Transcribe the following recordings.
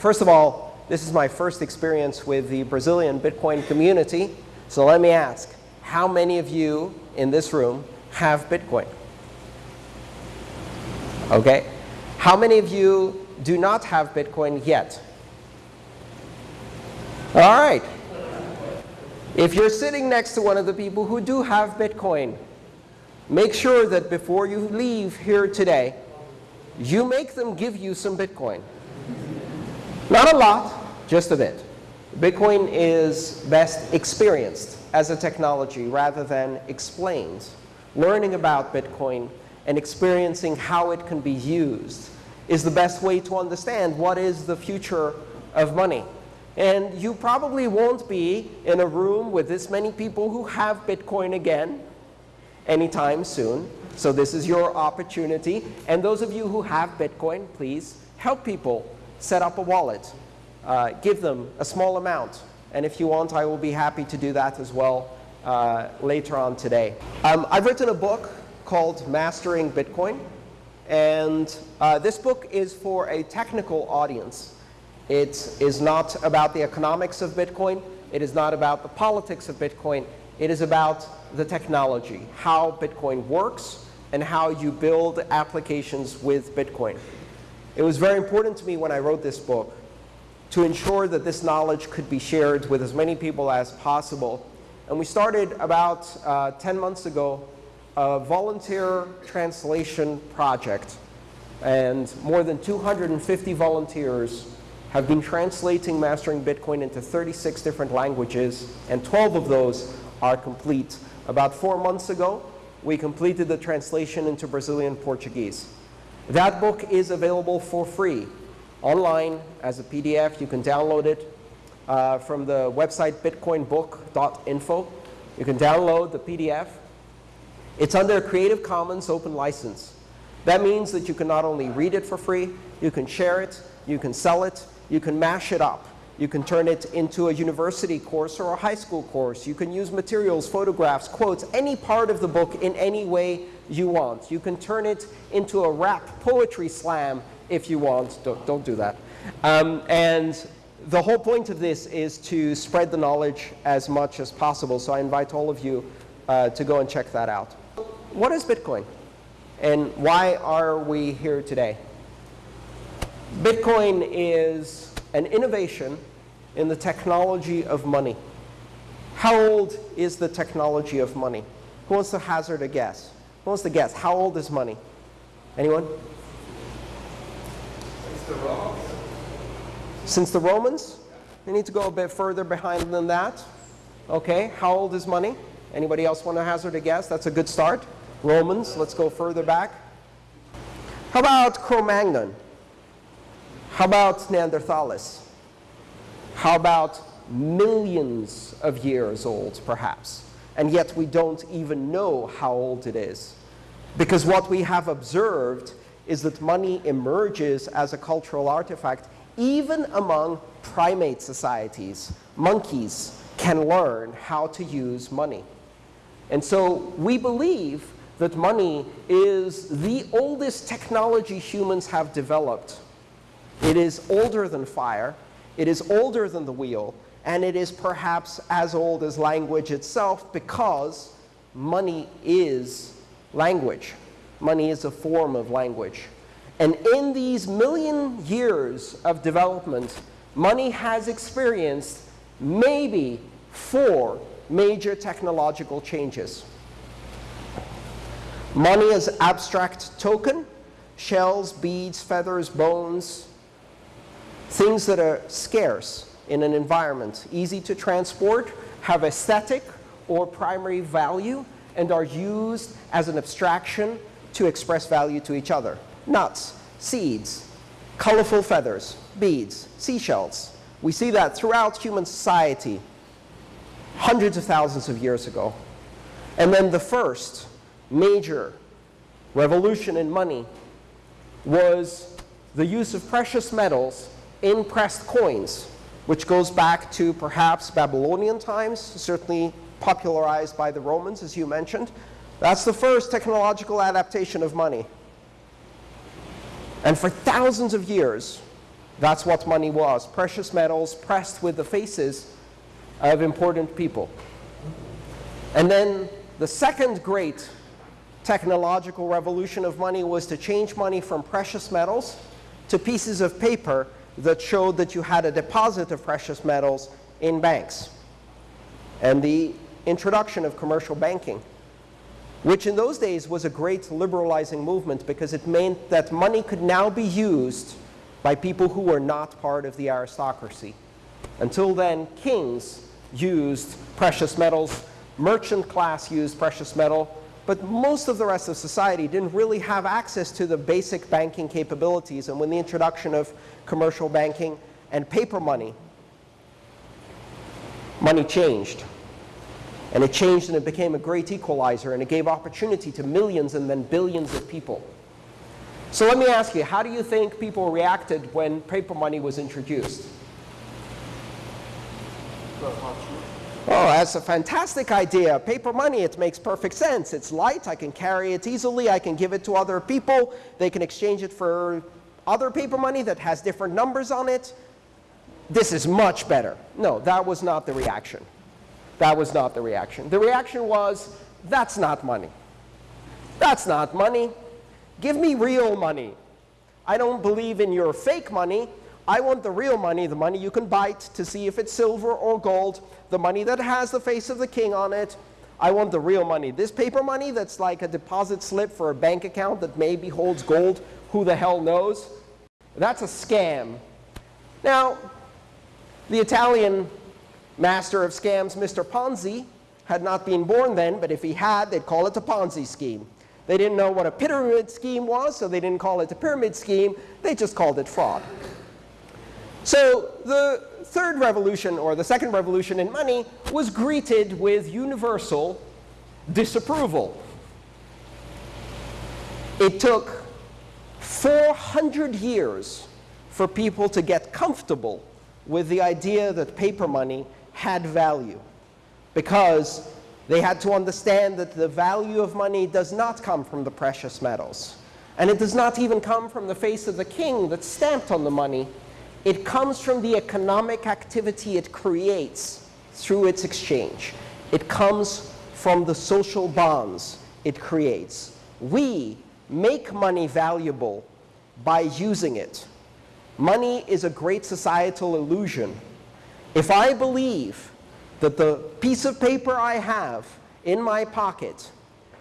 first of all, this is my first experience with the Brazilian Bitcoin community. So let me ask, how many of you in this room have Bitcoin? Okay. How many of you do not have Bitcoin yet? All right. If you're sitting next to one of the people who do have Bitcoin, make sure that before you leave here today, you make them give you some Bitcoin. Not a lot, just a bit. Bitcoin is best experienced as a technology rather than explained. Learning about Bitcoin and experiencing how it can be used is the best way to understand what is the future of money. And you probably won't be in a room with this many people who have Bitcoin again anytime soon. So this is your opportunity. And those of you who have Bitcoin, please help people set up a wallet. Uh, give them a small amount. And if you want, I will be happy to do that as well uh, later on today. Um, I've written a book called Mastering Bitcoin. And uh, this book is for a technical audience. It is not about the economics of Bitcoin. It is not about the politics of Bitcoin. It is about the technology, how Bitcoin works, and how you build applications with Bitcoin. It was very important to me when I wrote this book to ensure that this knowledge could be shared with as many people as possible. And we started about uh, 10 months ago a volunteer translation project. And more than 250 volunteers have been translating Mastering Bitcoin into 36 different languages, and 12 of those are complete. About four months ago, we completed the translation into Brazilian Portuguese. That book is available for free online as a PDF. You can download it uh, from the website bitcoinbook.info. You can download the PDF. It's under a Creative Commons open license. That means that you can not only read it for free, you can share it, you can sell it, you can mash it up. You can turn it into a university course or a high school course. You can use materials, photographs, quotes, any part of the book in any way you want. You can turn it into a rap poetry slam if you want. Don't, don't do that. Um, and the whole point of this is to spread the knowledge as much as possible. So I invite all of you uh, to go and check that out. What is Bitcoin? And why are we here today? Bitcoin is an innovation in the technology of money. How old is the technology of money? Who wants to hazard a guess? Who wants to guess? How old is money? Anyone? Since the Romans. Since the Romans? We need to go a bit further behind than that. Okay, how old is money? Anybody else want to hazard a guess? That's a good start. Romans, let's go further back. How about Cro-Magnon? How about Neanderthalis? How about millions of years old, perhaps? And yet we don't even know how old it is. Because what we have observed is that money emerges as a cultural artifact even among primate societies. Monkeys can learn how to use money. And so we believe that money is the oldest technology humans have developed it is older than fire. It is older than the wheel. And it is perhaps as old as language itself because money is language. Money is a form of language. And in these million years of development, money has experienced maybe four major technological changes. Money is abstract token, shells, beads, feathers, bones, things that are scarce in an environment, easy to transport, have aesthetic or primary value, and are used as an abstraction to express value to each other. Nuts, seeds, colorful feathers, beads, seashells. We see that throughout human society hundreds of thousands of years ago. And then the first major revolution in money was the use of precious metals in pressed coins, which goes back to perhaps Babylonian times, certainly popularized by the Romans, as you mentioned. That's the first technological adaptation of money. And for thousands of years, That's what money was, precious metals pressed with the faces of important people. And then the second great technological revolution of money was to change money from precious metals to pieces of paper that showed that you had a deposit of precious metals in banks. And the introduction of commercial banking, which in those days was a great liberalizing movement because it meant that money could now be used by people who were not part of the aristocracy. Until then, kings used precious metals, merchant class used precious metal, but most of the rest of society didn't really have access to the basic banking capabilities. And when the introduction of commercial banking and paper money, money changed. And it changed and it became a great equalizer and it gave opportunity to millions and then billions of people. So let me ask you, how do you think people reacted when paper money was introduced? Oh, that's a fantastic idea. Paper money, it makes perfect sense. It's light, I can carry it easily, I can give it to other people, they can exchange it for other paper money that has different numbers on it. This is much better. No, that was not the reaction. That was not the reaction. The reaction was, that's not money. That's not money. Give me real money. I don't believe in your fake money. I want the real money, the money you can bite to see if it's silver or gold, the money that has the face of the king on it. I want the real money. This paper money that's like a deposit slip for a bank account that maybe holds gold, who the hell knows? That's a scam. Now, the Italian master of scams, Mr. Ponzi, had not been born then, but if he had, they'd call it a Ponzi scheme. They didn't know what a pyramid scheme was, so they didn't call it a pyramid scheme. They just called it fraud. So the third revolution, or the second revolution in money, was greeted with universal disapproval. It took 400 years for people to get comfortable with the idea that paper money had value because they had to understand that the value of money does not come from the precious metals. And it does not even come from the face of the king that's stamped on the money. It comes from the economic activity it creates through its exchange. It comes from the social bonds it creates. We make money valuable by using it. Money is a great societal illusion. If I believe that the piece of paper I have in my pocket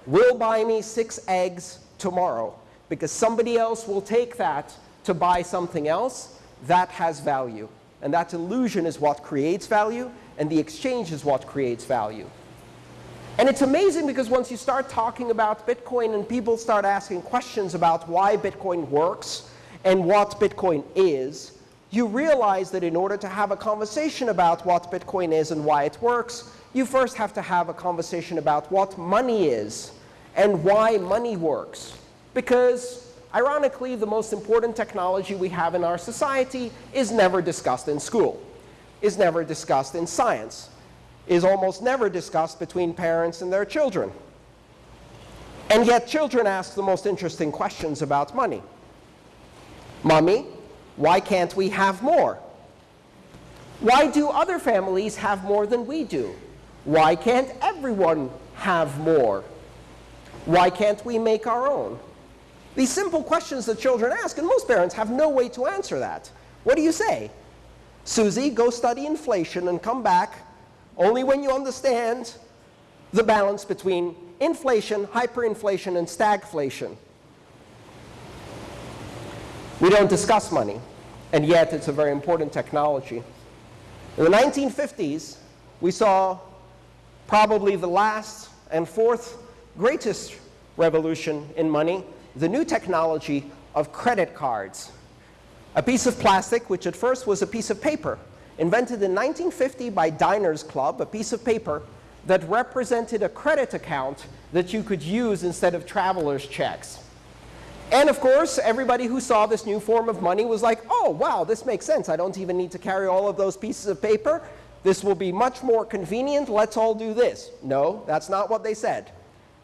will buy me six eggs tomorrow because somebody else will take that to buy something else, that has value. And that illusion is what creates value, and the exchange is what creates value. And it's amazing because once you start talking about Bitcoin and people start asking questions about why Bitcoin works and what Bitcoin is, you realize that in order to have a conversation about what Bitcoin is and why it works, you first have to have a conversation about what money is and why money works. Because, ironically, the most important technology we have in our society is never discussed in school, is never discussed in science, is almost never discussed between parents and their children. And yet children ask the most interesting questions about money. Mommy, why can't we have more? Why do other families have more than we do? Why can't everyone have more? Why can't we make our own? These simple questions that children ask, and most parents have no way to answer that. What do you say? Susie, go study inflation and come back only when you understand the balance between inflation, hyperinflation, and stagflation. We don't discuss money, and yet it's a very important technology. In the 1950s, we saw probably the last and fourth greatest revolution in money, the new technology of credit cards. A piece of plastic, which at first was a piece of paper, invented in 1950 by Diners Club, a piece of paper that represented a credit account that you could use instead of traveler's checks. And of course, everybody who saw this new form of money was like, oh, wow, this makes sense. I don't even need to carry all of those pieces of paper. This will be much more convenient. Let's all do this. No, that's not what they said.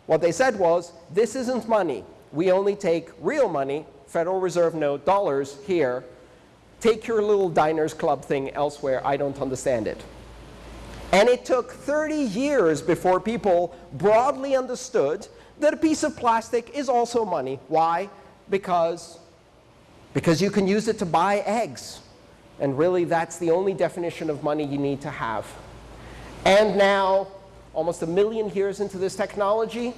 What they said was, this isn't money. We only take real money, Federal Reserve note dollars here, Take your little diners club thing elsewhere. I don't understand it. And it took 30 years before people broadly understood that a piece of plastic is also money. Why? Because, because you can use it to buy eggs. And really, that's the only definition of money you need to have. And now, almost a million years into this technology,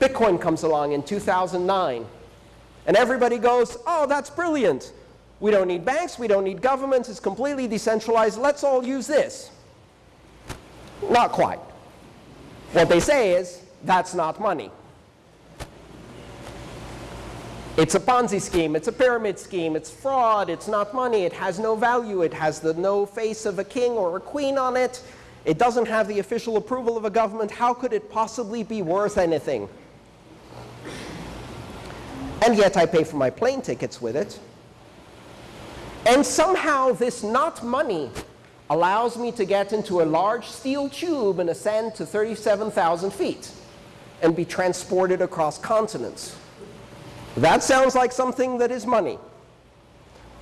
Bitcoin comes along in 2009. And everybody goes, oh, that's brilliant. We don't need banks. We don't need governments. It's completely decentralized. Let's all use this. Not quite. What they say is, that's not money. It's a Ponzi scheme. It's a pyramid scheme. It's fraud. It's not money. It has no value. It has the no face of a king or a queen on it. It doesn't have the official approval of a government. How could it possibly be worth anything? And yet I pay for my plane tickets with it. And somehow this not money allows me to get into a large steel tube and ascend to 37,000 feet and be transported across continents. That sounds like something that is money.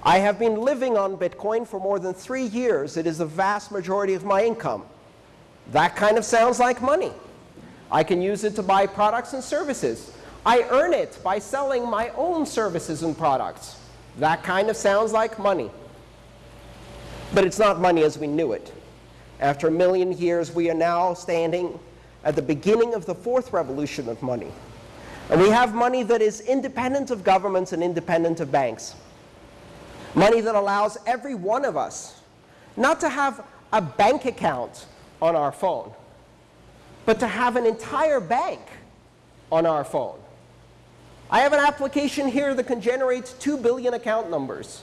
I have been living on Bitcoin for more than three years. It is the vast majority of my income. That kind of sounds like money. I can use it to buy products and services. I earn it by selling my own services and products. That kind of sounds like money. But it's not money as we knew it. After a million years, we are now standing at the beginning of the fourth revolution of money. And we have money that is independent of governments and independent of banks. Money that allows every one of us not to have a bank account on our phone, but to have an entire bank on our phone. I have an application here that can generate 2 billion account numbers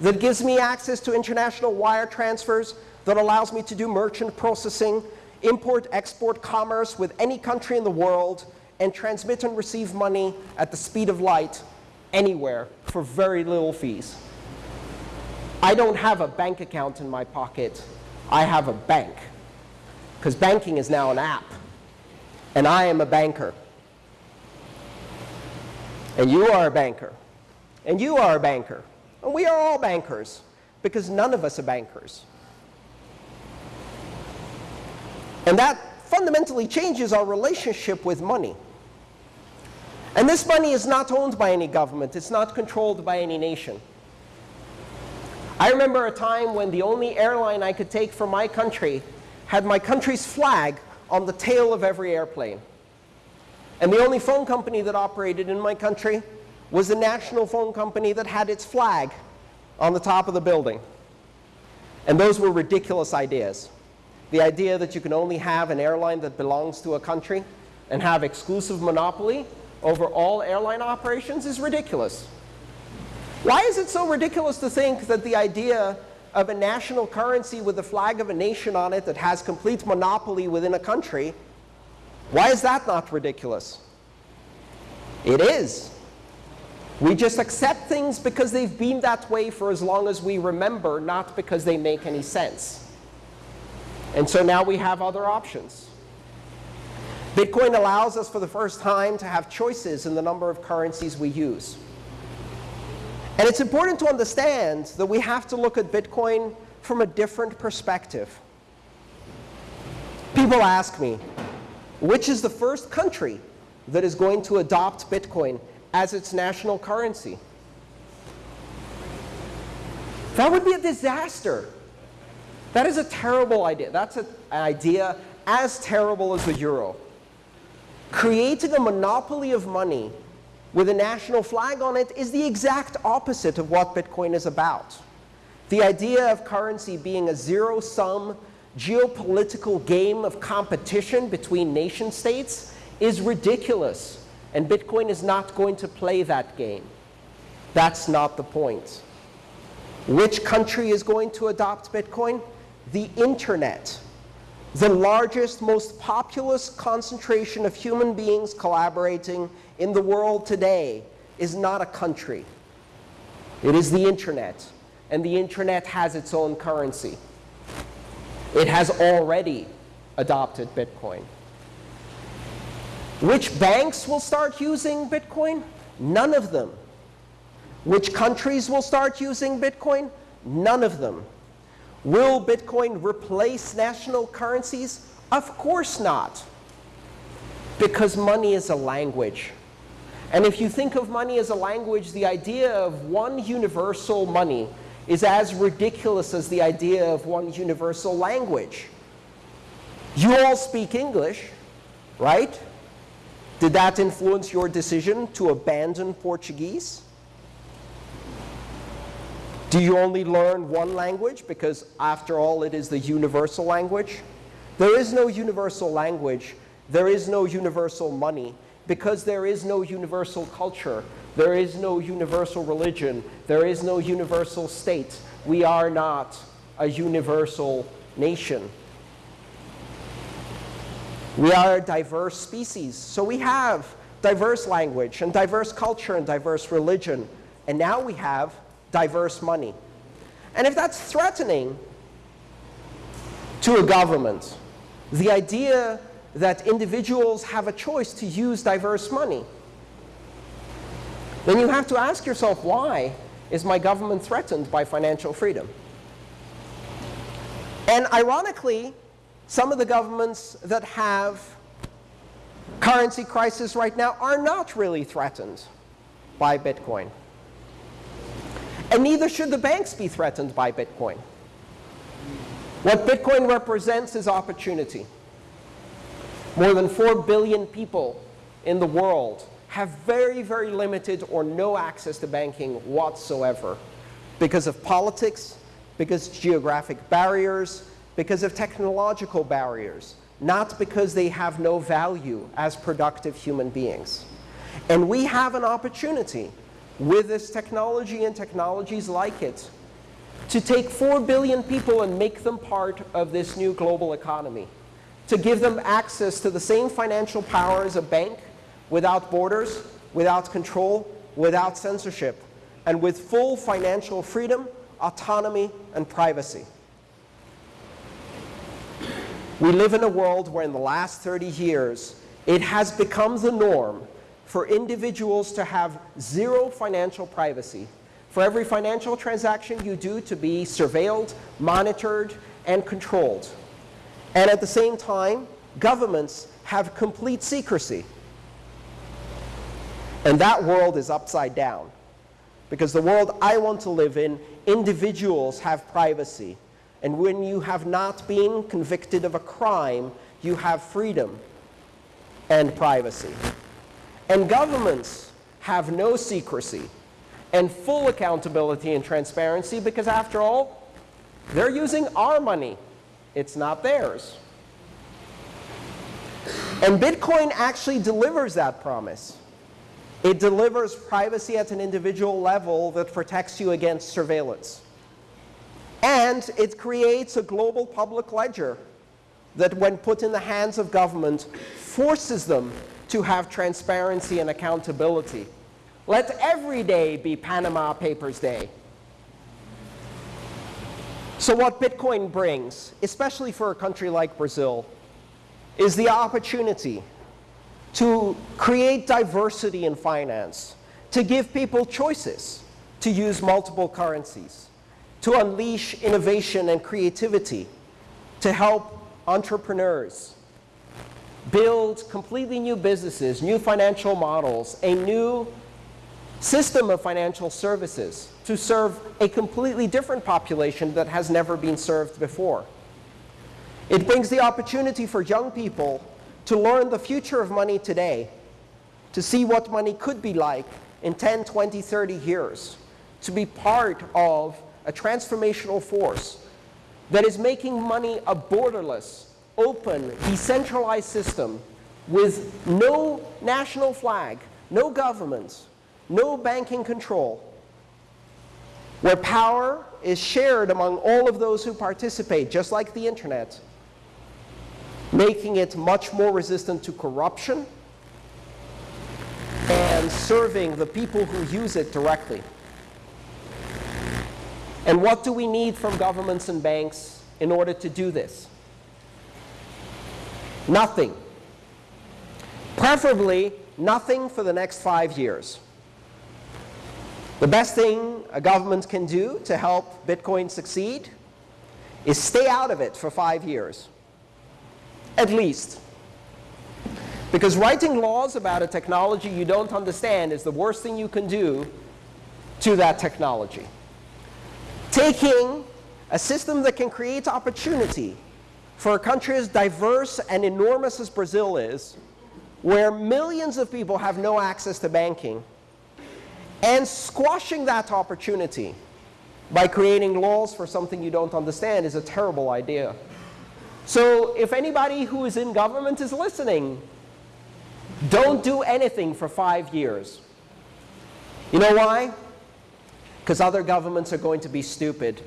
that gives me access to international wire transfers, that allows me to do merchant processing, import, export commerce with any country in the world, and transmit and receive money at the speed of light anywhere for very little fees. I don't have a bank account in my pocket. I have a bank. Because banking is now an app. And I am a banker. And you are a banker. And you are a banker. And we are all bankers. Because none of us are bankers. And that fundamentally changes our relationship with money. And this money is not owned by any government. It's not controlled by any nation. I remember a time when the only airline I could take from my country had my country's flag on the tail of every airplane. And the only phone company that operated in my country was the national phone company that had its flag on the top of the building. And those were ridiculous ideas. The idea that you can only have an airline that belongs to a country and have exclusive monopoly over all airline operations is ridiculous. Why is it so ridiculous to think that the idea of a national currency with the flag of a nation on it that has complete monopoly within a country, why is that not ridiculous? It is. We just accept things because they've been that way for as long as we remember, not because they make any sense. And so now we have other options. Bitcoin allows us for the first time to have choices in the number of currencies we use. And it's important to understand that we have to look at Bitcoin from a different perspective. People ask me, which is the first country that is going to adopt Bitcoin as its national currency? That would be a disaster. That is a terrible idea. That's an idea as terrible as the euro creating a monopoly of money with a national flag on it is the exact opposite of what Bitcoin is about. The idea of currency being a zero-sum geopolitical game of competition between nation states is ridiculous. And Bitcoin is not going to play that game. That's not the point. Which country is going to adopt Bitcoin? The internet the largest, most populous concentration of human beings collaborating in the world today is not a country. It is the internet. And the internet has its own currency. It has already adopted Bitcoin. Which banks will start using Bitcoin? None of them. Which countries will start using Bitcoin? None of them. Will Bitcoin replace national currencies? Of course not. Because money is a language. And if you think of money as a language, the idea of one universal money is as ridiculous as the idea of one universal language. You all speak English, right? Did that influence your decision to abandon Portuguese? Do you only learn one language because, after all, it is the universal language? There is no universal language. There is no universal money because there is no universal culture, there is no universal religion, there is no universal state. We are not a universal nation. We are a diverse species, so we have diverse language and diverse culture and diverse religion, and now we have diverse money. And if that's threatening to a government, the idea that individuals have a choice to use diverse money, then you have to ask yourself, why is my government threatened by financial freedom? And ironically, some of the governments that have currency crisis right now are not really threatened by Bitcoin. And neither should the banks be threatened by Bitcoin. What Bitcoin represents is opportunity. More than 4 billion people in the world have very, very limited or no access to banking whatsoever because of politics, because of geographic barriers, because of technological barriers, not because they have no value as productive human beings. And we have an opportunity with this technology and technologies like it to take 4 billion people and make them part of this new global economy to give them access to the same financial power as a bank without borders, without control, without censorship, and with full financial freedom, autonomy, and privacy. We live in a world where in the last 30 years, it has become the norm for individuals to have zero financial privacy. For every financial transaction you do to be surveilled, monitored, and controlled. And at the same time, governments have complete secrecy. And that world is upside down. Because the world I want to live in, individuals have privacy. And when you have not been convicted of a crime, you have freedom and privacy. And governments have no secrecy and full accountability and transparency because, after all, they're using our money it's not theirs. And Bitcoin actually delivers that promise. It delivers privacy at an individual level that protects you against surveillance. And it creates a global public ledger that, when put in the hands of government, forces them to have transparency and accountability. Let every day be Panama Papers Day. So what Bitcoin brings, especially for a country like Brazil, is the opportunity to create diversity in finance, to give people choices to use multiple currencies, to unleash innovation and creativity, to help entrepreneurs build completely new businesses, new financial models, a new system of financial services to serve a completely different population that has never been served before. It brings the opportunity for young people to learn the future of money today, to see what money could be like in 10, 20, 30 years, to be part of a transformational force that is making money a borderless, open, decentralized system with no national flag, no governments, no banking control, where power is shared among all of those who participate, just like the internet, making it much more resistant to corruption and serving the people who use it directly. And what do we need from governments and banks in order to do this? Nothing. Preferably, nothing for the next five years. The best thing a government can do to help Bitcoin succeed is stay out of it for five years, at least. Because writing laws about a technology you don't understand is the worst thing you can do to that technology. Taking a system that can create opportunity for a country as diverse and enormous as Brazil is, where millions of people have no access to banking, and squashing that opportunity by creating laws for something you don't understand is a terrible idea. So if anybody who is in government is listening, don't do anything for five years. You know why? Because other governments are going to be stupid.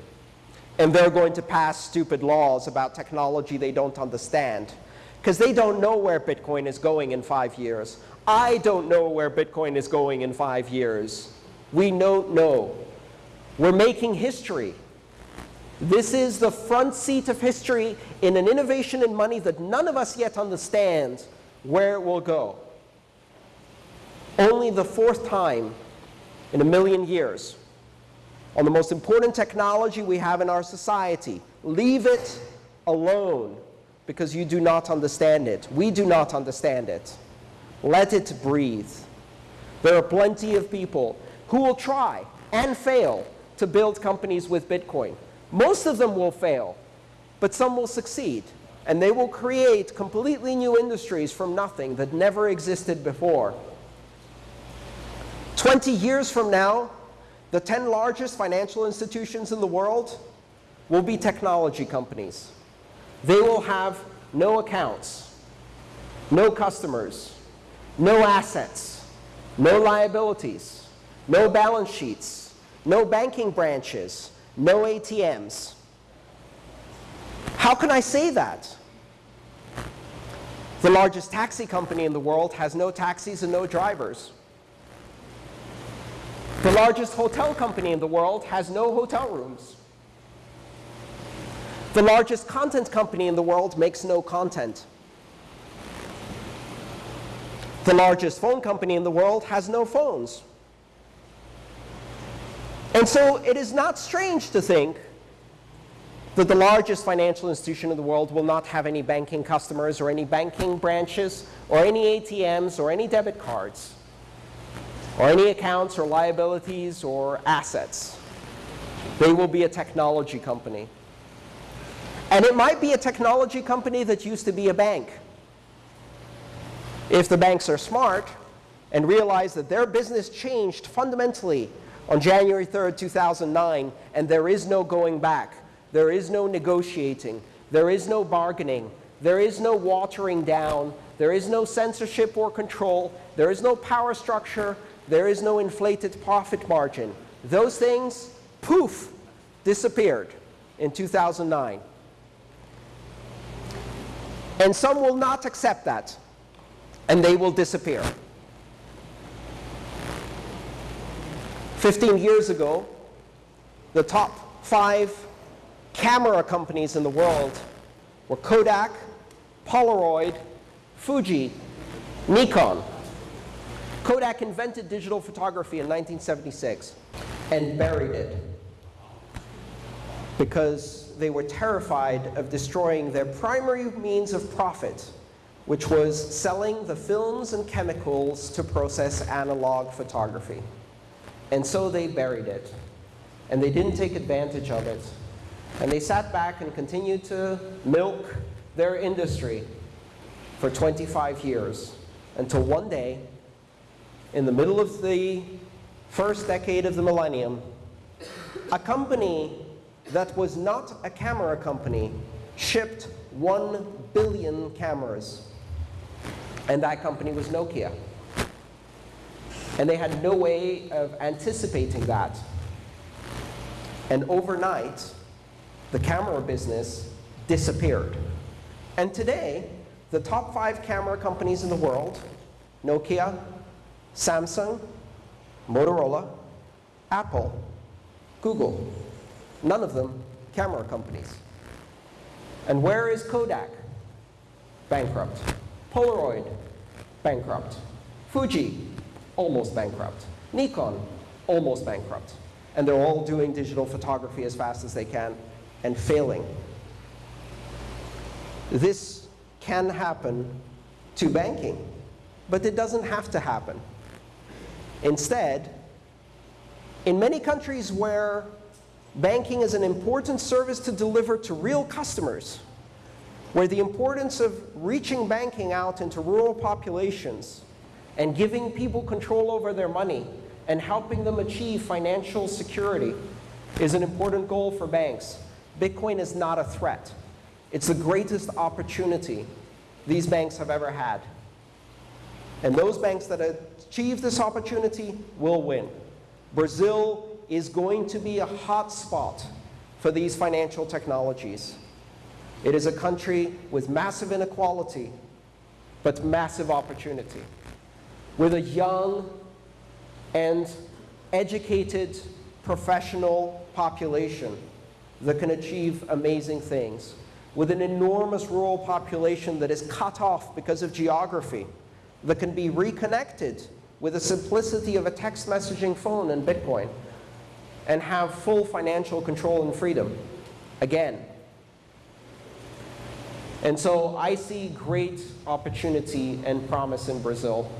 And they're going to pass stupid laws about technology they don't understand. Because they don't know where Bitcoin is going in five years. I don't know where Bitcoin is going in five years. We don't know. We're making history. This is the front seat of history in an innovation in money that none of us yet understand where it will go. Only the fourth time in a million years on the most important technology we have in our society. Leave it alone because you do not understand it. We do not understand it. Let it breathe. There are plenty of people who will try and fail to build companies with Bitcoin. Most of them will fail, but some will succeed. And they will create completely new industries from nothing that never existed before. 20 years from now, the 10 largest financial institutions in the world will be technology companies. They will have no accounts, no customers, no assets, no liabilities, no balance sheets, no banking branches, no ATMs. How can I say that? The largest taxi company in the world has no taxis and no drivers. The largest hotel company in the world has no hotel rooms. The largest content company in the world makes no content. The largest phone company in the world has no phones. And so it is not strange to think that the largest financial institution in the world will not have any banking customers or any banking branches or any ATMs or any debit cards or any accounts or liabilities or assets. They will be a technology company. And it might be a technology company that used to be a bank. If the banks are smart and realize that their business changed fundamentally on January 3rd, 2009, and there is no going back, there is no negotiating, there is no bargaining, there is no watering down, there is no censorship or control, there is no power structure, there is no inflated profit margin. Those things, poof, disappeared in 2009. And some will not accept that, and they will disappear. 15 years ago, the top five camera companies in the world were Kodak, Polaroid, Fuji, Nikon. Kodak invented digital photography in 1976 and buried it because they were terrified of destroying their primary means of profit, which was selling the films and chemicals to process analog photography. And so they buried it. And they didn't take advantage of it. And they sat back and continued to milk their industry for 25 years until one day in the middle of the first decade of the millennium, a company that was not a camera company shipped 1 billion cameras. And that company was Nokia. And they had no way of anticipating that. And overnight, the camera business disappeared. And today, the top five camera companies in the world, Nokia, Samsung, Motorola, Apple, Google. None of them camera companies. And where is Kodak? Bankrupt. Polaroid? Bankrupt. Fuji? Almost bankrupt. Nikon? almost bankrupt. And they're all doing digital photography as fast as they can and failing. This can happen to banking, but it doesn't have to happen. Instead, in many countries where banking is an important service to deliver to real customers, where the importance of reaching banking out into rural populations and giving people control over their money and helping them achieve financial security is an important goal for banks. Bitcoin is not a threat. It's the greatest opportunity these banks have ever had. And those banks that achieve this opportunity will win. Brazil is going to be a hot spot for these financial technologies. It is a country with massive inequality, but massive opportunity. With a young and educated professional population that can achieve amazing things. With an enormous rural population that is cut off because of geography, that can be reconnected with the simplicity of a text messaging phone and Bitcoin, and have full financial control and freedom. Again, and so I see great opportunity and promise in Brazil.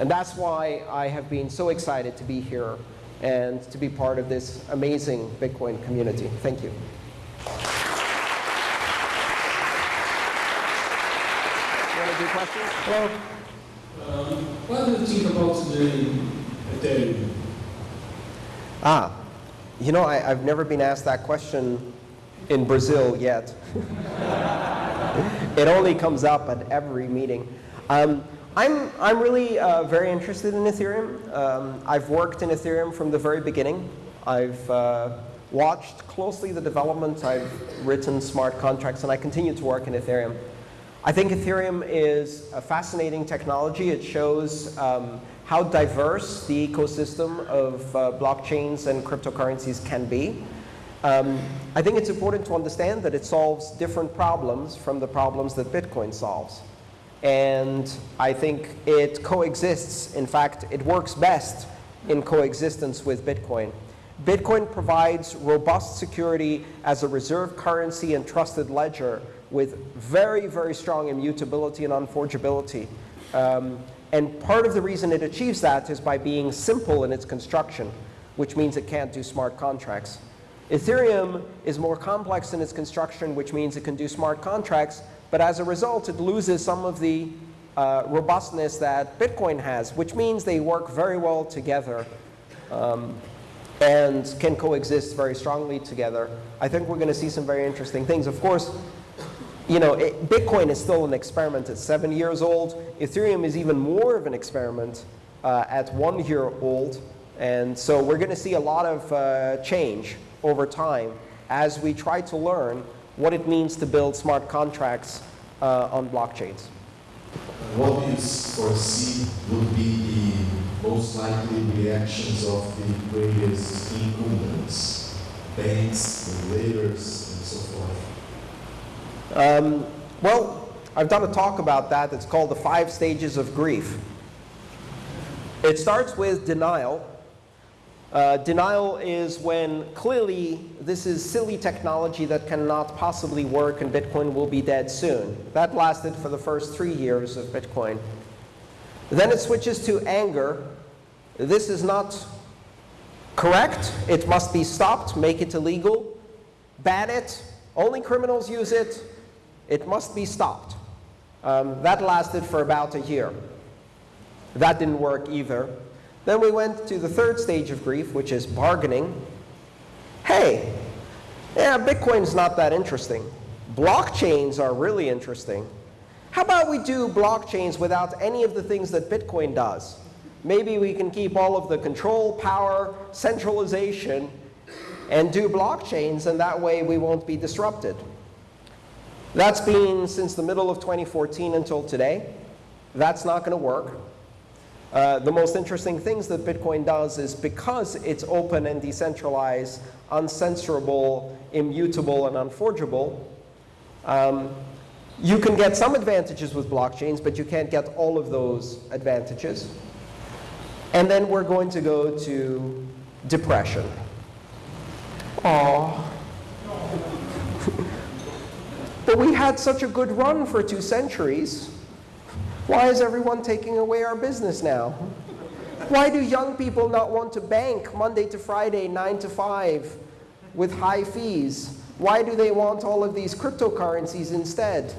And that's why I have been so excited to be here and to be part of this amazing Bitcoin community. Thank you. You want to do questions? Well, um, what do you think about the Ethereum? Ah, you know, I, I've never been asked that question in Brazil yet. it only comes up at every meeting. Um, I'm, I'm really uh, very interested in Ethereum. Um, I've worked in Ethereum from the very beginning. I've uh, watched closely the development. I've written smart contracts, and I continue to work in Ethereum. I think Ethereum is a fascinating technology. It shows um, how diverse the ecosystem of uh, blockchains and cryptocurrencies can be. Um, I think it's important to understand that it solves different problems from the problems that Bitcoin solves. And I think it coexists. In fact, it works best in coexistence with Bitcoin. Bitcoin provides robust security as a reserve currency and trusted ledger with very, very strong immutability and unforgeability. Um, and part of the reason it achieves that is by being simple in its construction, which means it can't do smart contracts. Ethereum is more complex in its construction, which means it can do smart contracts, but as a result, it loses some of the uh, robustness that Bitcoin has, which means they work very well together um, and can coexist very strongly together. I think we're going to see some very interesting things. Of course, you know, it, Bitcoin is still an experiment. It's seven years old. Ethereum is even more of an experiment uh, at one year old. And so we're going to see a lot of uh, change over time as we try to learn what it means to build smart contracts uh, on blockchains. What do you foresee would be the most likely reactions of the greatest incumbents, banks, regulators? Um, well, I've done a talk about that. It's called the five stages of grief. It starts with denial, uh, denial is when clearly this is silly technology that cannot possibly work and Bitcoin will be dead soon. That lasted for the first three years of Bitcoin. Then it switches to anger. This is not correct. It must be stopped. Make it illegal. Ban it. Only criminals use it. It must be stopped. Um, that lasted for about a year. That didn't work either. Then we went to the third stage of grief, which is bargaining. Hey, yeah, Bitcoin's not that interesting. Blockchains are really interesting. How about we do blockchains without any of the things that Bitcoin does? Maybe we can keep all of the control, power, centralization, and do blockchains, and that way we won't be disrupted. That's been since the middle of 2014 until today. That's not going to work. Uh, the most interesting things that Bitcoin does is because it's open and decentralized, uncensorable, immutable, and unforgeable, um, you can get some advantages with blockchains, but you can't get all of those advantages. And then we're going to go to depression. Aww. But we had such a good run for two centuries. Why is everyone taking away our business now? Why do young people not want to bank Monday to Friday, 9 to 5, with high fees? Why do they want all of these cryptocurrencies instead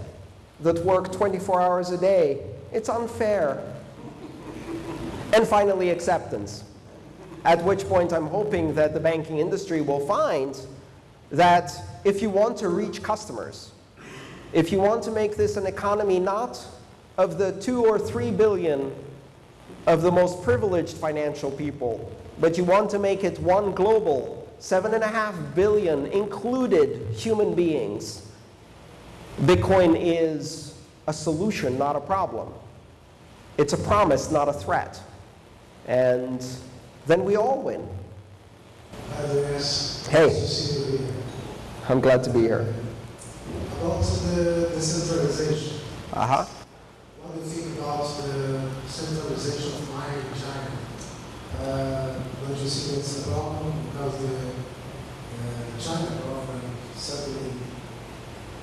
that work 24 hours a day? It's unfair. And finally, acceptance. At which point I'm hoping that the banking industry will find that if you want to reach customers, if you want to make this an economy not of the two or three billion of the most privileged financial people, but you want to make it one global, seven and a half billion included human beings, Bitcoin is a solution, not a problem. It's a promise, not a threat. And then we all win. Hey, I'm glad to be here. About the decentralization. Uh-huh. What do you think about the centralization of mining in China? Uh, don't you see it's a problem because the uh, China government suddenly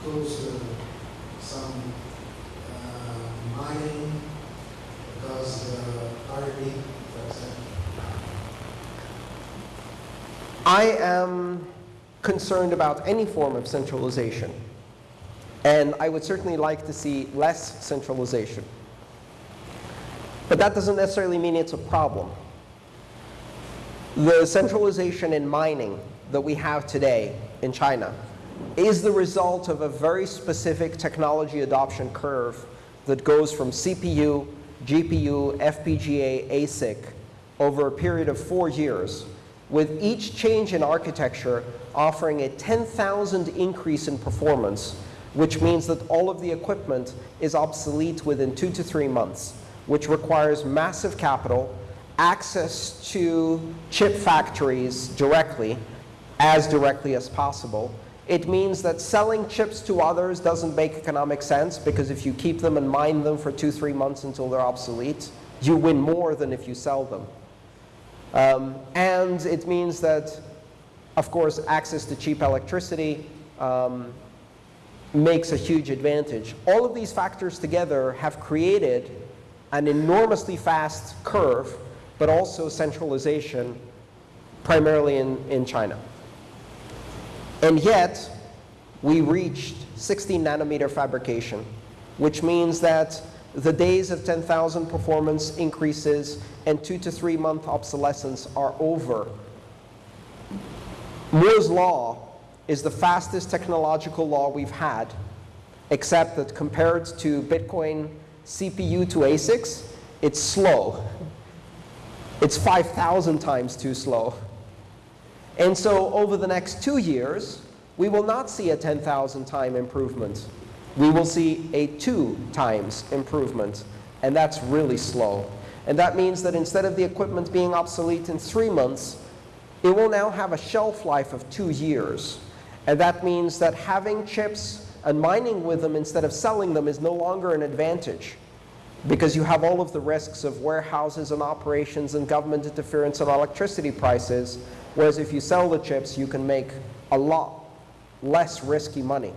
goes to some uh, mining because the RMB, for example. I am concerned about any form of centralization. And I would certainly like to see less centralization. But that doesn't necessarily mean it's a problem. The centralization in mining that we have today in China is the result of a very specific technology adoption curve that goes from CPU, GPU, FPGA, ASIC over a period of four years, with each change in architecture offering a 10,000 increase in performance which means that all of the equipment is obsolete within two to three months, which requires massive capital, access to chip factories directly, as directly as possible. It means that selling chips to others doesn't make economic sense because if you keep them and mine them for two, three months until they're obsolete, you win more than if you sell them. Um, and it means that, of course, access to cheap electricity, um, makes a huge advantage. All of these factors together have created an enormously fast curve, but also centralization, primarily in, in China. And yet, we reached 16 nanometer fabrication, which means that the days of 10,000 performance increases and two to three month obsolescence are over. Moore's law is the fastest technological law we've had, except that compared to Bitcoin CPU to ASICs, it's slow. It's 5,000 times too slow. And so over the next two years, we will not see a 10,000 time improvement. We will see a two times improvement. And that's really slow. And that means that instead of the equipment being obsolete in three months, it will now have a shelf life of two years. And that means that having chips and mining with them instead of selling them is no longer an advantage because you have all of the risks of warehouses and operations and government interference on electricity prices, whereas if you sell the chips, you can make a lot less risky money.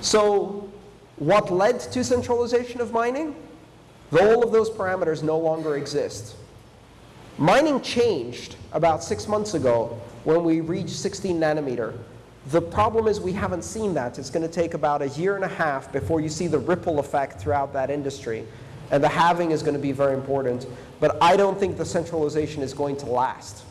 So what led to centralization of mining? All of those parameters no longer exist. Mining changed about six months ago when we reach 16 nanometer. The problem is we haven't seen that. It's going to take about a year and a half before you see the ripple effect throughout that industry. And the halving is going to be very important. But I don't think the centralization is going to last.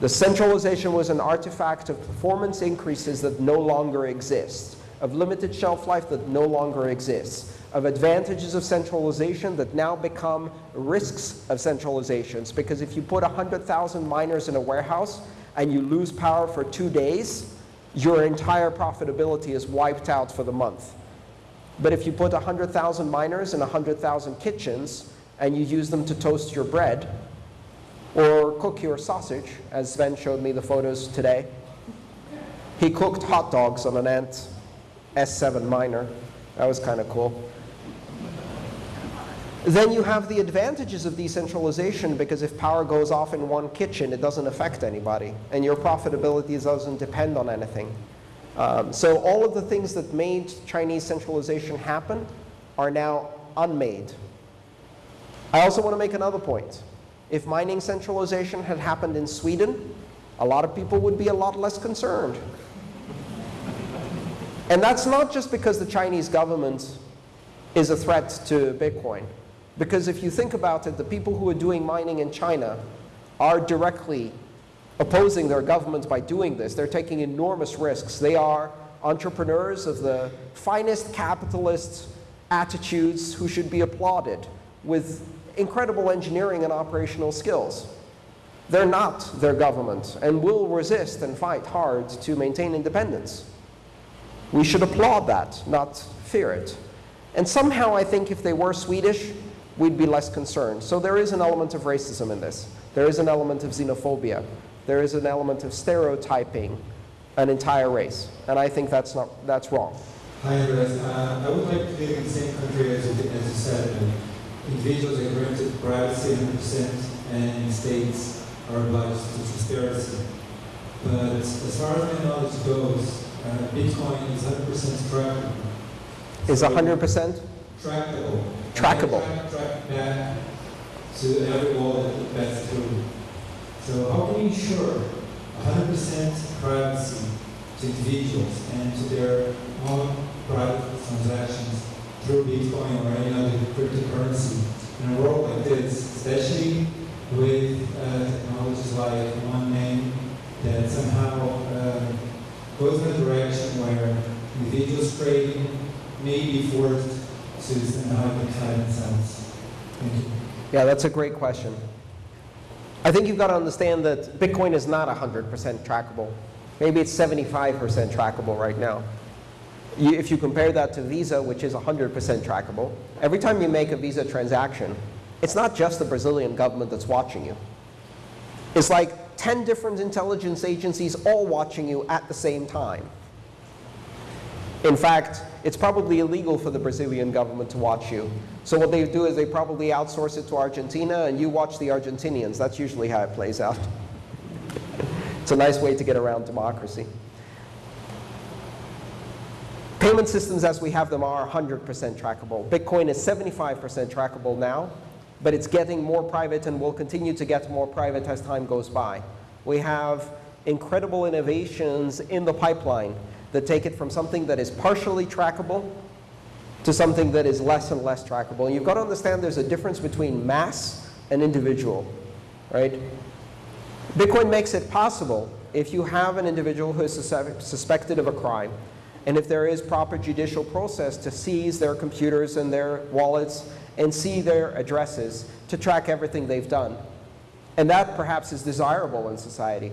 The centralization was an artifact of performance increases that no longer exist, of limited shelf life that no longer exists of advantages of centralization that now become risks of centralizations. Because if you put 100,000 miners in a warehouse and you lose power for two days, your entire profitability is wiped out for the month. But if you put 100,000 miners in 100,000 kitchens and you use them to toast your bread or cook your sausage, as Sven showed me the photos today, he cooked hot dogs on an Ant S7 miner. That was kind of cool. Then you have the advantages of decentralization because if power goes off in one kitchen, it doesn't affect anybody, and your profitability doesn't depend on anything. Um, so all of the things that made Chinese centralization happen are now unmade. I also want to make another point. If mining centralization had happened in Sweden, a lot of people would be a lot less concerned. And that's not just because the Chinese government is a threat to Bitcoin. Because if you think about it, the people who are doing mining in China are directly opposing their government by doing this. They're taking enormous risks. They are entrepreneurs of the finest capitalist attitudes who should be applauded with incredible engineering and operational skills. They're not their government and will resist and fight hard to maintain independence. We should applaud that, not fear it. And somehow I think if they were Swedish, we'd be less concerned. So there is an element of racism in this. There is an element of xenophobia. There is an element of stereotyping an entire race. And I think that's, not, that's wrong. Hi, Andreas. Uh, I would like to live in the same country as you, as you said. And individuals are granted privacy 100% and states are obliged to transparency. But as far as my knowledge goes, uh, Bitcoin is 100% trackable. Is 100%? Trackable. Trackable. Track, track back to every wallet that passes through. So how can you ensure 100% privacy to individuals and to their own private transactions through Bitcoin or any other cryptocurrency in a world like this, especially with uh, technologies like one name that somehow uh, goes in a direction where individuals trading may be forced themselves. Thank you. Yeah, that's a great question. I think you've got to understand that Bitcoin is not 100% trackable. Maybe it's 75% trackable right now. If you compare that to Visa, which is 100% trackable, every time you make a Visa transaction, it's not just the Brazilian government that's watching you. It's like 10 different intelligence agencies all watching you at the same time. In fact, it's probably illegal for the Brazilian government to watch you. So what they do is they probably outsource it to Argentina, and you watch the Argentinians. That's usually how it plays out. it's a nice way to get around democracy. Payment systems as we have them are 100% trackable. Bitcoin is 75% trackable now, but it's getting more private and will continue to get more private as time goes by. We have incredible innovations in the pipeline that take it from something that is partially trackable to something that is less and less trackable. And you've got to understand there's a difference between mass and individual, right? Bitcoin makes it possible if you have an individual who is suspected of a crime, and if there is proper judicial process to seize their computers and their wallets and see their addresses to track everything they've done. And that perhaps is desirable in society.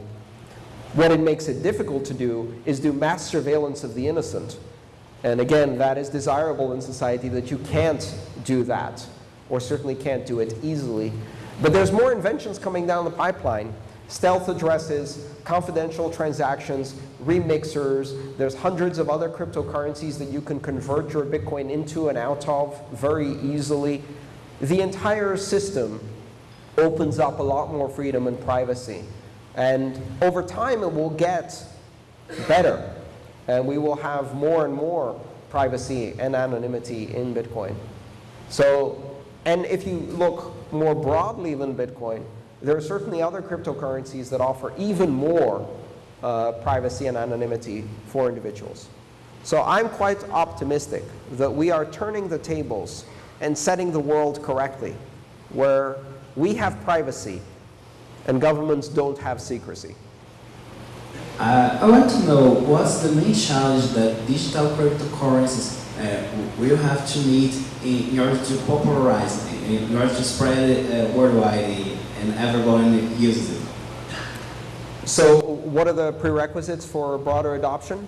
What it makes it difficult to do is do mass surveillance of the innocent. And again, that is desirable in society that you can't do that, or certainly can't do it easily. But there's more inventions coming down the pipeline. Stealth addresses, confidential transactions, remixers. There's hundreds of other cryptocurrencies that you can convert your Bitcoin into and out of very easily. The entire system opens up a lot more freedom and privacy. And over time, it will get better. And we will have more and more privacy and anonymity in Bitcoin. So, and if you look more broadly than Bitcoin, there are certainly other cryptocurrencies that offer even more uh, privacy and anonymity for individuals. So I'm quite optimistic that we are turning the tables and setting the world correctly, where we have privacy and governments don't have secrecy. Uh, I want to know what's the main challenge that digital cryptocurrencies uh, will have to meet in, in order to popularize it, in order to spread it uh, worldwide and everyone uses it. So what are the prerequisites for broader adoption?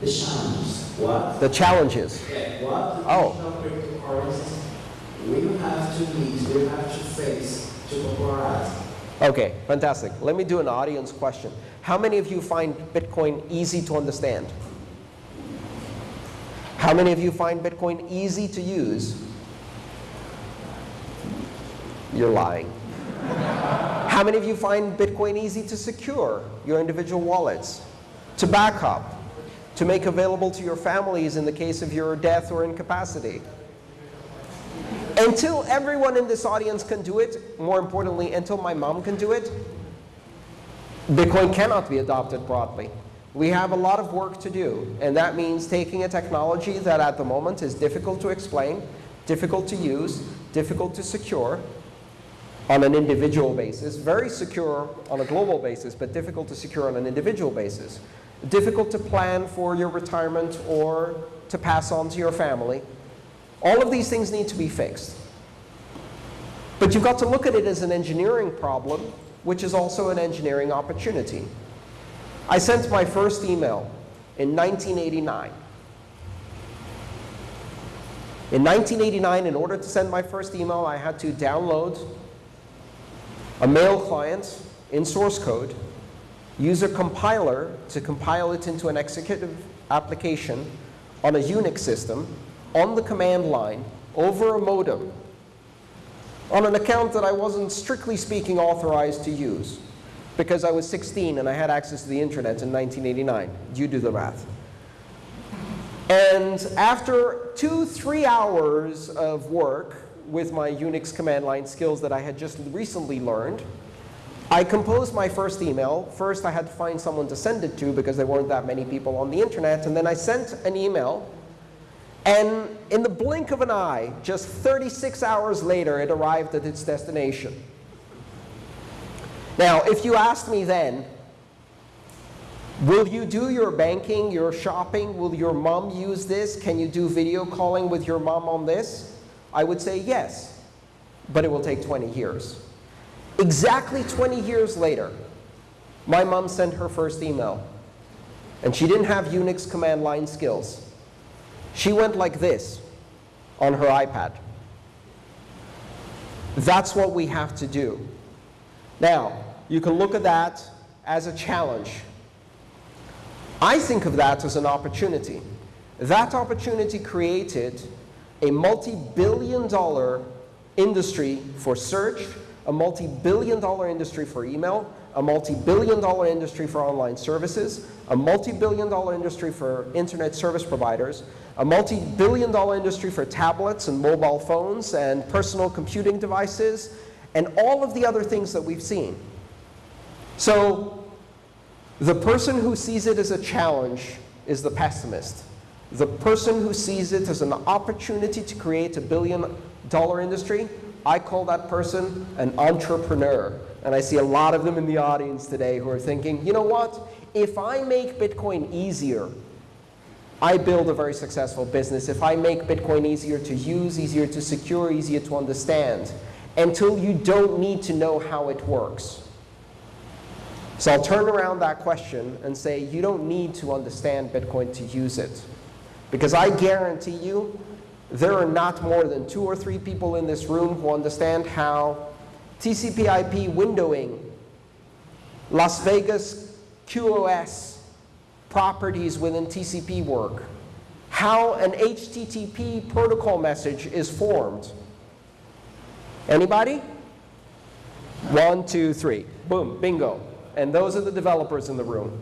The challenges. What? The challenges. Yeah, what Oh. digital cryptocurrencies will have to meet, will have to face to popularize. Okay, fantastic. Let me do an audience question. How many of you find Bitcoin easy to understand? How many of you find Bitcoin easy to use? You're lying. How many of you find Bitcoin easy to secure your individual wallets, to back up, to make available to your families in the case of your death or incapacity? Until everyone in this audience can do it, more importantly, until my mom can do it, Bitcoin cannot be adopted broadly. We have a lot of work to do, and that means taking a technology that at the moment is difficult to explain, difficult to use, difficult to secure on an individual basis, very secure on a global basis, but difficult to secure on an individual basis, difficult to plan for your retirement or to pass on to your family. All of these things need to be fixed. But you've got to look at it as an engineering problem, which is also an engineering opportunity. I sent my first email in 1989. In 1989, in order to send my first email, I had to download a mail client in source code, use a compiler to compile it into an executive application on a Unix system, on the command line, over a modem, on an account that I wasn't strictly speaking authorized to use because I was 16 and I had access to the internet in 1989. You do the math. And after two, three hours of work with my Unix command line skills that I had just recently learned, I composed my first email. First, I had to find someone to send it to because there weren't that many people on the internet. And then I sent an email. And in the blink of an eye, just 36 hours later, it arrived at its destination. Now, if you asked me then, will you do your banking, your shopping? Will your mom use this? Can you do video calling with your mom on this? I would say yes, but it will take 20 years. Exactly 20 years later, my mom sent her first email. And she didn't have Unix command line skills. She went like this on her iPad. That's what we have to do. Now, you can look at that as a challenge. I think of that as an opportunity. That opportunity created a multi-billion dollar industry for search, a multi-billion dollar industry for email, a multi-billion dollar industry for online services, a multi-billion dollar industry for internet service providers, a multi-billion dollar industry for tablets and mobile phones and personal computing devices, and all of the other things that we've seen. So the person who sees it as a challenge is the pessimist. The person who sees it as an opportunity to create a billion dollar industry, I call that person an entrepreneur. And I see a lot of them in the audience today who are thinking, you know what? If I make Bitcoin easier, I build a very successful business. If I make Bitcoin easier to use, easier to secure, easier to understand, until you don't need to know how it works. So I'll turn around that question and say, you don't need to understand Bitcoin to use it. Because I guarantee you, there are not more than two or three people in this room who understand how TCP IP windowing, Las Vegas QoS properties within TCP work, how an HTTP protocol message is formed. Anybody? One, two, three. Boom, bingo. And those are the developers in the room.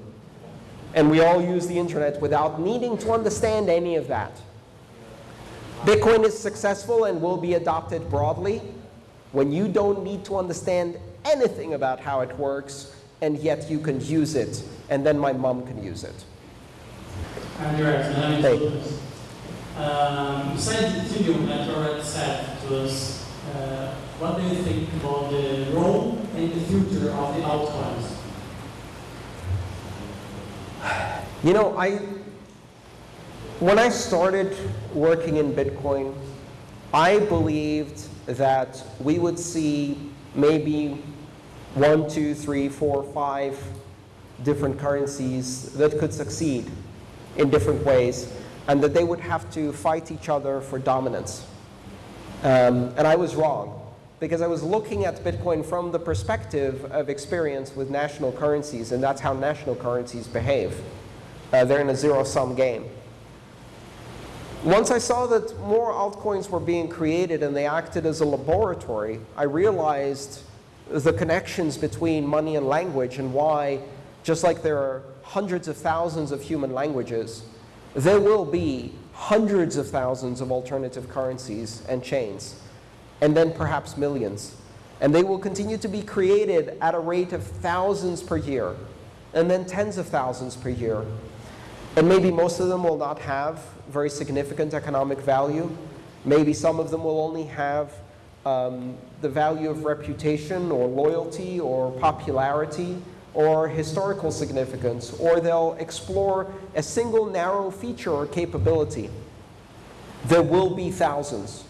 And we all use the internet without needing to understand any of that. Bitcoin is successful and will be adopted broadly when you don't need to understand anything about how it works, and yet you can use it, and then my mom can use it. Andreas, my name is Hey. Um, besides the video that you already said to us, uh, what do you think about the role and the future of the altcoins? You know, I, when I started working in Bitcoin, I believed that we would see maybe one, two, three, four, five different currencies that could succeed in different ways, and that they would have to fight each other for dominance. Um, and I was wrong, because I was looking at Bitcoin from the perspective of experience with national currencies, and that's how national currencies behave. Uh, they're in a zero-sum game. Once I saw that more altcoins were being created and they acted as a laboratory, I realized the connections between money and language and why, just like there are hundreds of thousands of human languages, there will be hundreds of thousands of alternative currencies and chains, and then perhaps millions. And they will continue to be created at a rate of thousands per year, and then tens of thousands per year. And maybe most of them will not have very significant economic value. Maybe some of them will only have um, the value of reputation or loyalty or popularity or historical significance, or they'll explore a single narrow feature or capability. There will be thousands,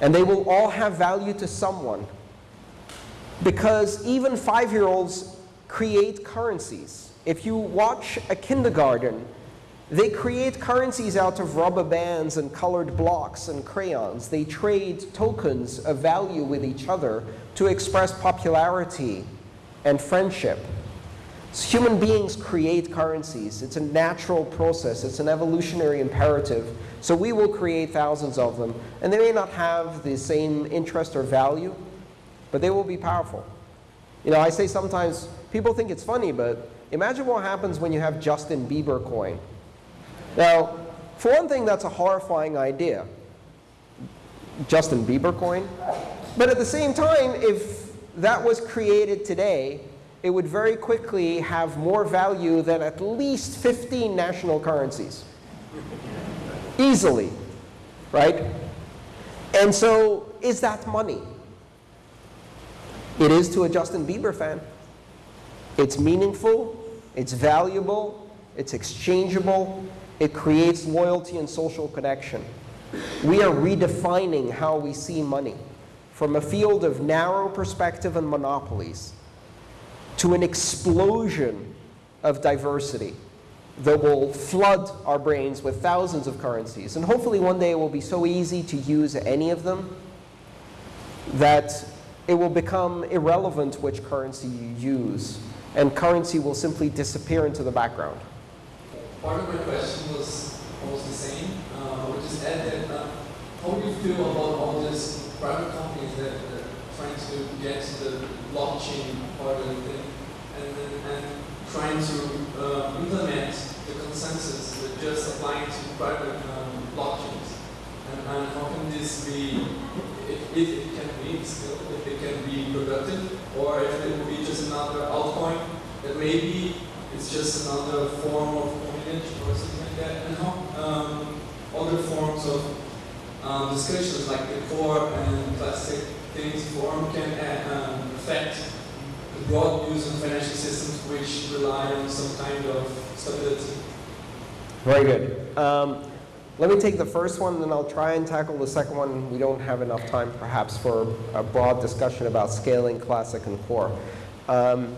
and they will all have value to someone. Because even five-year-olds create currencies. If you watch a kindergarten, they create currencies out of rubber bands and colored blocks and crayons. They trade tokens of value with each other to express popularity and friendship. So human beings create currencies. It's a natural process. It's an evolutionary imperative. So we will create thousands of them. And they may not have the same interest or value, but they will be powerful. You know, I say sometimes, people think it's funny, but imagine what happens when you have Justin Bieber coin. Now, for one thing, that's a horrifying idea. Justin Bieber coin. But at the same time, if that was created today, it would very quickly have more value than at least 15 national currencies. Easily, right? And so, is that money? It is to a Justin Bieber fan. It's meaningful, it's valuable, it's exchangeable, it creates loyalty and social connection. We are redefining how we see money from a field of narrow perspective and monopolies to an explosion of diversity that will flood our brains with thousands of currencies. And hopefully one day it will be so easy to use any of them that it will become irrelevant which currency you use, and currency will simply disappear into the background. Part of my question was almost the same. Uh, I would just add that uh, how do you feel about all these private companies that are trying to get to the blockchain part of the thing and, and, and trying to uh, implement the consensus that just applying to private um, blockchains? And, and how can this be, if, if it can be still, if it can be productive, or if it will be just another altcoin that maybe it's just another form of coinage or something like that, and how um, other forms of um, discussions like the core and classic things form can uh, um, affect the broad use of financial systems which rely on some kind of stability. Very good. Um, let me take the first one, then I'll try and tackle the second one. We don't have enough time, perhaps, for a broad discussion about scaling classic and core. Um,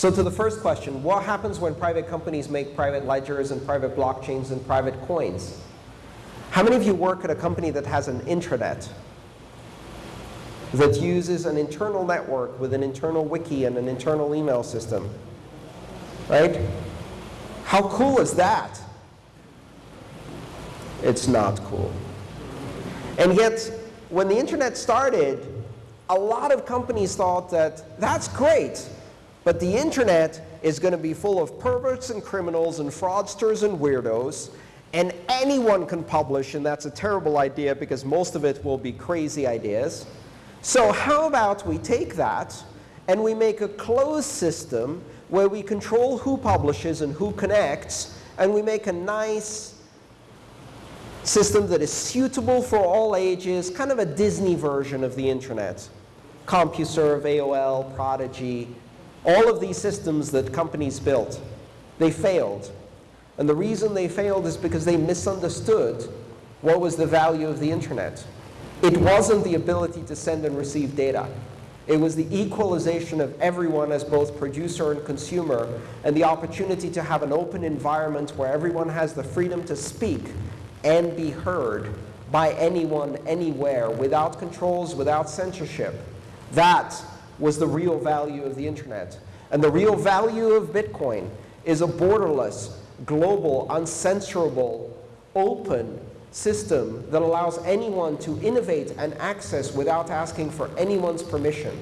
so to the first question, what happens when private companies make private ledgers and private blockchains and private coins? How many of you work at a company that has an intranet that uses an internal network with an internal wiki and an internal email system? Right? How cool is that? It's not cool. And yet, when the internet started, a lot of companies thought that that's great, but the internet is going to be full of perverts and criminals and fraudsters and weirdos, and anyone can publish, and that's a terrible idea because most of it will be crazy ideas. So how about we take that and we make a closed system where we control who publishes and who connects, and we make a nice system that is suitable for all ages, kind of a Disney version of the internet. CompuServe, AOL, Prodigy, all of these systems that companies built, they failed. And the reason they failed is because they misunderstood what was the value of the internet. It wasn't the ability to send and receive data. It was the equalization of everyone as both producer and consumer, and the opportunity to have an open environment where everyone has the freedom to speak and be heard by anyone, anywhere, without controls, without censorship. That was the real value of the internet. And the real value of Bitcoin is a borderless, global, uncensorable, open, system that allows anyone to innovate and access without asking for anyone's permission.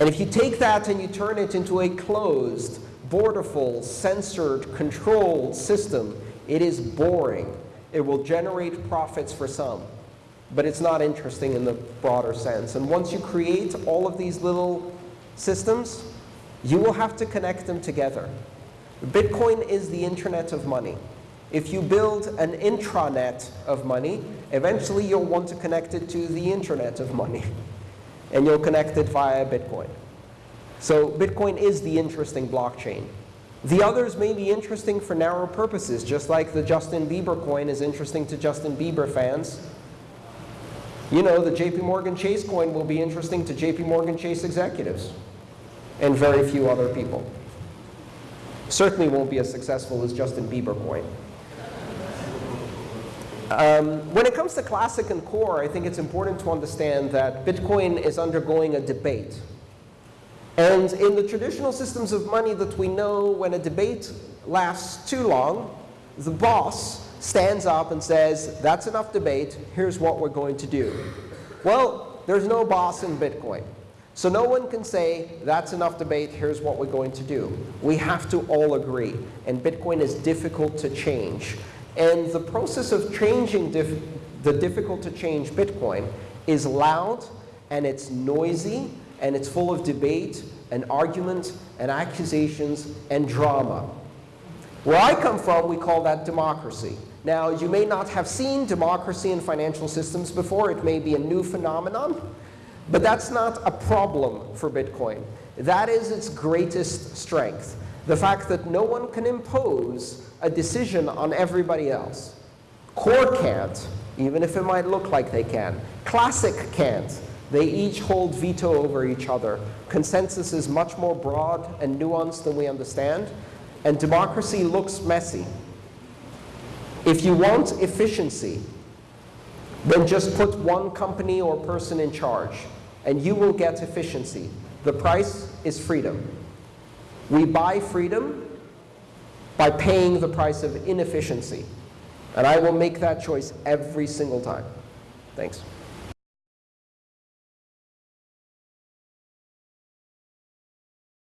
And if you take that and you turn it into a closed, borderful, censored, controlled system, it is boring. It will generate profits for some, but it's not interesting in the broader sense. And once you create all of these little systems, you will have to connect them together. Bitcoin is the internet of money. If you build an intranet of money, eventually you'll want to connect it to the internet of money. And you'll connect it via Bitcoin. So Bitcoin is the interesting blockchain. The others may be interesting for narrow purposes, just like the Justin Bieber coin is interesting to Justin Bieber fans. You know, the JP Morgan Chase coin will be interesting to JP Morgan Chase executives and very few other people. Certainly won't be as successful as Justin Bieber coin. Um, when it comes to classic and core, I think it's important to understand that Bitcoin is undergoing a debate. And in the traditional systems of money that we know, when a debate lasts too long, the boss stands up and says, that's enough debate, here's what we're going to do. Well, there's no boss in Bitcoin. So no one can say, that's enough debate, here's what we're going to do. We have to all agree. And Bitcoin is difficult to change. And the process of changing dif the difficult to change Bitcoin is loud, and it's noisy, and it's full of debate, and argument, and accusations, and drama. Where I come from, we call that democracy. Now, you may not have seen democracy in financial systems before. It may be a new phenomenon. But that's not a problem for Bitcoin. That is its greatest strength. The fact that no one can impose a decision on everybody else. Core can't, even if it might look like they can. Classic can't. They each hold veto over each other. Consensus is much more broad and nuanced than we understand. And democracy looks messy. If you want efficiency, then just put one company or person in charge, and you will get efficiency. The price is freedom. We buy freedom by paying the price of inefficiency. And I will make that choice every single time. Thanks.